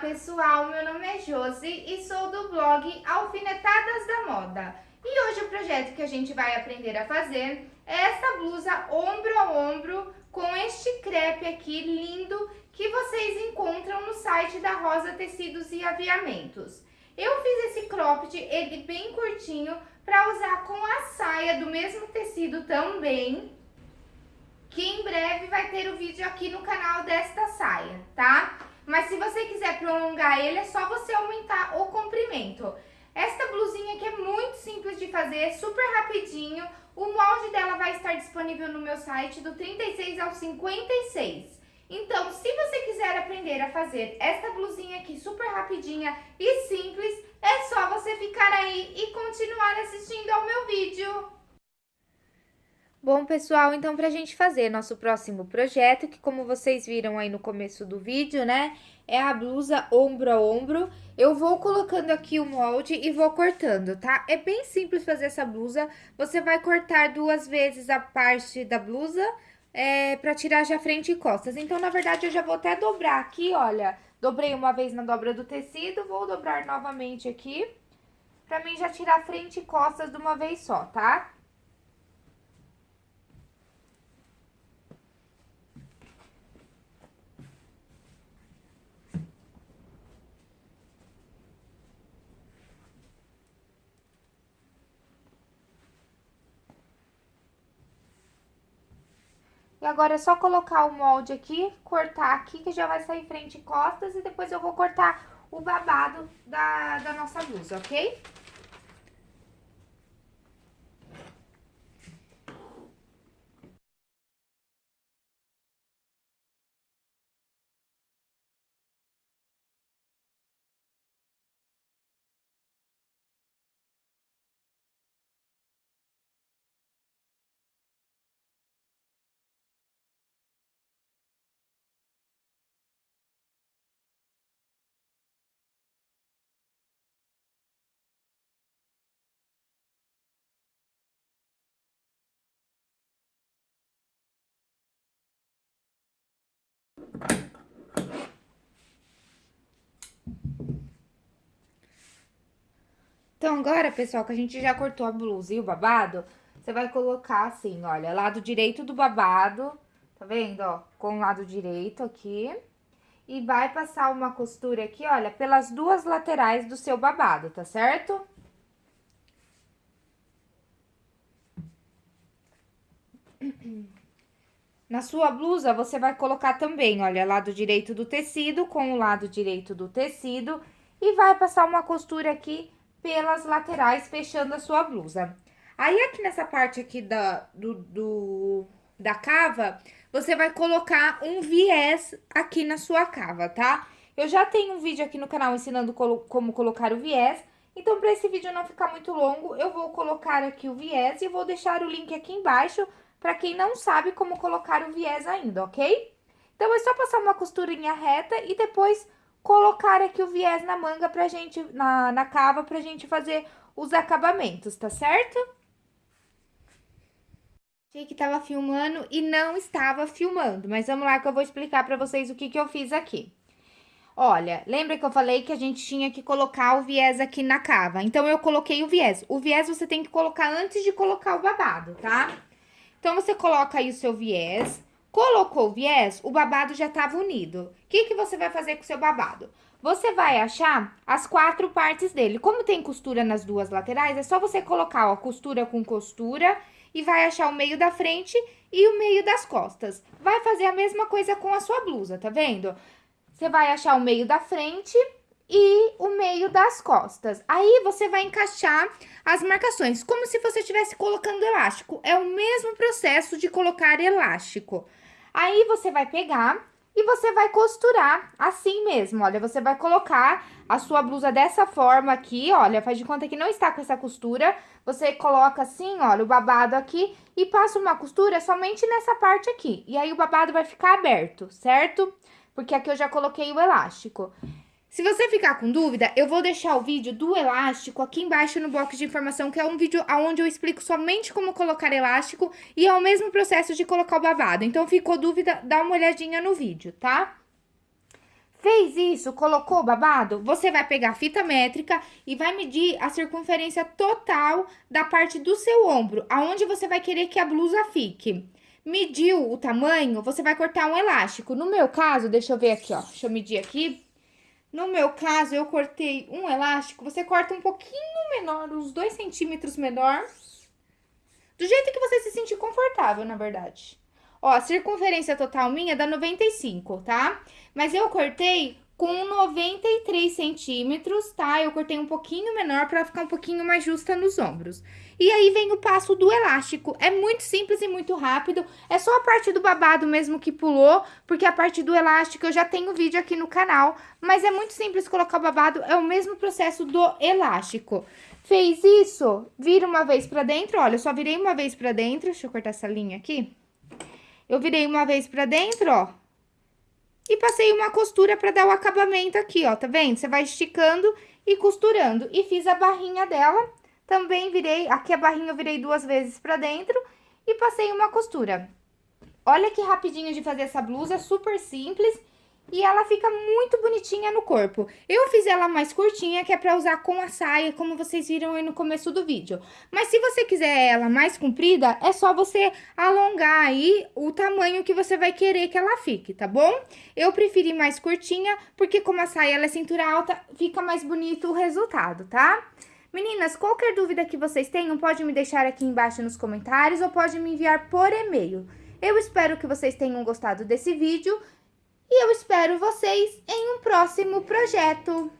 pessoal, meu nome é Josi e sou do blog Alfinetadas da Moda. E hoje o projeto que a gente vai aprender a fazer é essa blusa ombro a ombro com este crepe aqui lindo que vocês encontram no site da Rosa Tecidos e Aviamentos. Eu fiz esse cropped, ele bem curtinho, para usar com a saia do mesmo tecido também, que em breve vai ter o vídeo aqui no canal desta saia, tá? Mas se você quiser prolongar ele, é só você aumentar o comprimento. Esta blusinha aqui é muito simples de fazer, super rapidinho. O molde dela vai estar disponível no meu site do 36 ao 56. Então, se você quiser aprender a fazer esta blusinha aqui super rapidinha e simples, é só você ficar aí e continuar assistindo ao meu vídeo. Bom, pessoal, então pra gente fazer nosso próximo projeto, que como vocês viram aí no começo do vídeo, né, é a blusa ombro a ombro, eu vou colocando aqui o molde e vou cortando, tá? É bem simples fazer essa blusa, você vai cortar duas vezes a parte da blusa, é, pra tirar já frente e costas. Então, na verdade, eu já vou até dobrar aqui, olha, dobrei uma vez na dobra do tecido, vou dobrar novamente aqui, pra mim já tirar frente e costas de uma vez só, tá? E agora é só colocar o molde aqui, cortar aqui, que já vai sair frente e costas, e depois eu vou cortar o babado da, da nossa blusa, ok? Então, agora, pessoal, que a gente já cortou a blusa e o babado, você vai colocar assim, olha, lado direito do babado, tá vendo, ó? Com o lado direito aqui. E vai passar uma costura aqui, olha, pelas duas laterais do seu babado, tá certo? Na sua blusa, você vai colocar também, olha, lado direito do tecido com o lado direito do tecido. E vai passar uma costura aqui pelas laterais, fechando a sua blusa. Aí, aqui nessa parte aqui da, do, do, da cava, você vai colocar um viés aqui na sua cava, tá? Eu já tenho um vídeo aqui no canal ensinando como colocar o viés, então, para esse vídeo não ficar muito longo, eu vou colocar aqui o viés e vou deixar o link aqui embaixo para quem não sabe como colocar o viés ainda, ok? Então, é só passar uma costurinha reta e depois colocar aqui o viés na manga pra gente, na, na cava, pra gente fazer os acabamentos, tá certo? Achei que tava filmando e não estava filmando, mas vamos lá que eu vou explicar pra vocês o que que eu fiz aqui. Olha, lembra que eu falei que a gente tinha que colocar o viés aqui na cava? Então, eu coloquei o viés. O viés você tem que colocar antes de colocar o babado, tá? Então, você coloca aí o seu viés, Colocou viés, o babado já estava unido. O que, que você vai fazer com o seu babado? Você vai achar as quatro partes dele. Como tem costura nas duas laterais, é só você colocar, ó, costura com costura e vai achar o meio da frente e o meio das costas. Vai fazer a mesma coisa com a sua blusa, tá vendo? Você vai achar o meio da frente e o meio das costas. Aí, você vai encaixar as marcações, como se você estivesse colocando elástico. É o mesmo processo de colocar elástico. Aí, você vai pegar e você vai costurar assim mesmo, olha, você vai colocar a sua blusa dessa forma aqui, olha, faz de conta que não está com essa costura, você coloca assim, olha, o babado aqui e passa uma costura somente nessa parte aqui, e aí o babado vai ficar aberto, certo? Porque aqui eu já coloquei o elástico. Se você ficar com dúvida, eu vou deixar o vídeo do elástico aqui embaixo no box de informação, que é um vídeo onde eu explico somente como colocar elástico e é o mesmo processo de colocar o babado. Então, ficou dúvida, dá uma olhadinha no vídeo, tá? Fez isso, colocou o babado, você vai pegar a fita métrica e vai medir a circunferência total da parte do seu ombro, aonde você vai querer que a blusa fique. Mediu o tamanho, você vai cortar um elástico. No meu caso, deixa eu ver aqui, ó, deixa eu medir aqui. No meu caso, eu cortei um elástico, você corta um pouquinho menor, uns dois centímetros menor. Do jeito que você se sentir confortável, na verdade. Ó, a circunferência total minha dá 95, tá? Mas eu cortei com 93 centímetros, tá? Eu cortei um pouquinho menor pra ficar um pouquinho mais justa nos ombros. E aí vem o passo do elástico. É muito simples e muito rápido. É só a parte do babado mesmo que pulou, porque a parte do elástico eu já tenho vídeo aqui no canal. Mas é muito simples colocar o babado, é o mesmo processo do elástico. Fez isso? Vira uma vez pra dentro, olha, eu só virei uma vez pra dentro. Deixa eu cortar essa linha aqui. Eu virei uma vez pra dentro, ó. E passei uma costura pra dar o acabamento aqui, ó, tá vendo? Você vai esticando e costurando. E fiz a barrinha dela. Também virei, aqui a barrinha eu virei duas vezes pra dentro e passei uma costura. Olha que rapidinho de fazer essa blusa, super simples e ela fica muito bonitinha no corpo. Eu fiz ela mais curtinha, que é pra usar com a saia, como vocês viram aí no começo do vídeo. Mas se você quiser ela mais comprida, é só você alongar aí o tamanho que você vai querer que ela fique, tá bom? Eu preferi mais curtinha, porque como a saia ela é cintura alta, fica mais bonito o resultado, tá? Meninas, qualquer dúvida que vocês tenham, pode me deixar aqui embaixo nos comentários ou pode me enviar por e-mail. Eu espero que vocês tenham gostado desse vídeo e eu espero vocês em um próximo projeto.